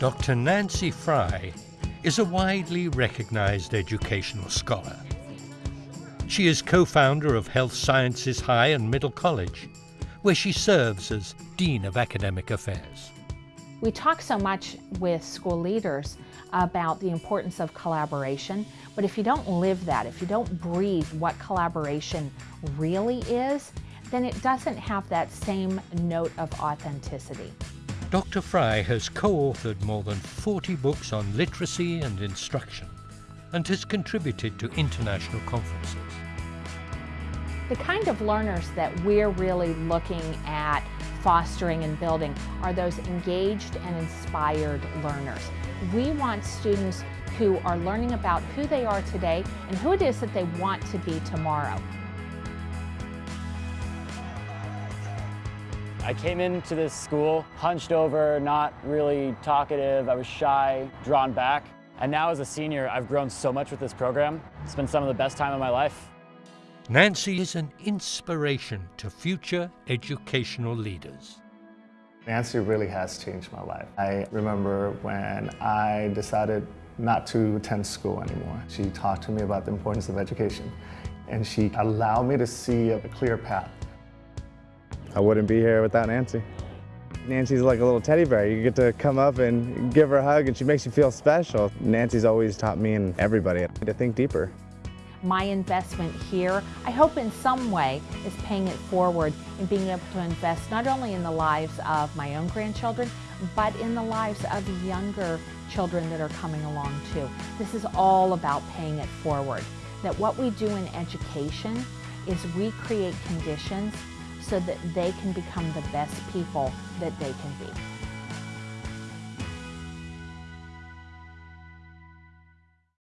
Dr. Nancy Frey is a widely recognized educational scholar. She is co-founder of Health Sciences High and Middle College, where she serves as Dean of Academic Affairs. We talk so much with school leaders about the importance of collaboration, but if you don't live that, if you don't breathe what collaboration really is, then it doesn't have that same note of authenticity. Dr. Frey has co-authored more than 40 books on literacy and instruction and has contributed to international conferences. The kind of learners that we're really looking at fostering and building are those engaged and inspired learners. We want students who are learning about who they are today and who it is that they want to be tomorrow. I came into this school hunched over, not really talkative. I was shy, drawn back. And now as a senior, I've grown so much with this program. It's been some of the best time of my life. Nancy is an inspiration to future educational leaders. Nancy really has changed my life. I remember when I decided not to attend school anymore. She talked to me about the importance of education and she allowed me to see a clear path. I wouldn't be here without Nancy. Nancy's like a little teddy bear. You get to come up and give her a hug and she makes you feel special. Nancy's always taught me and everybody to think deeper my investment here, I hope in some way is paying it forward and being able to invest not only in the lives of my own grandchildren, but in the lives of younger children that are coming along too. This is all about paying it forward. That what we do in education is we create conditions so that they can become the best people that they can be.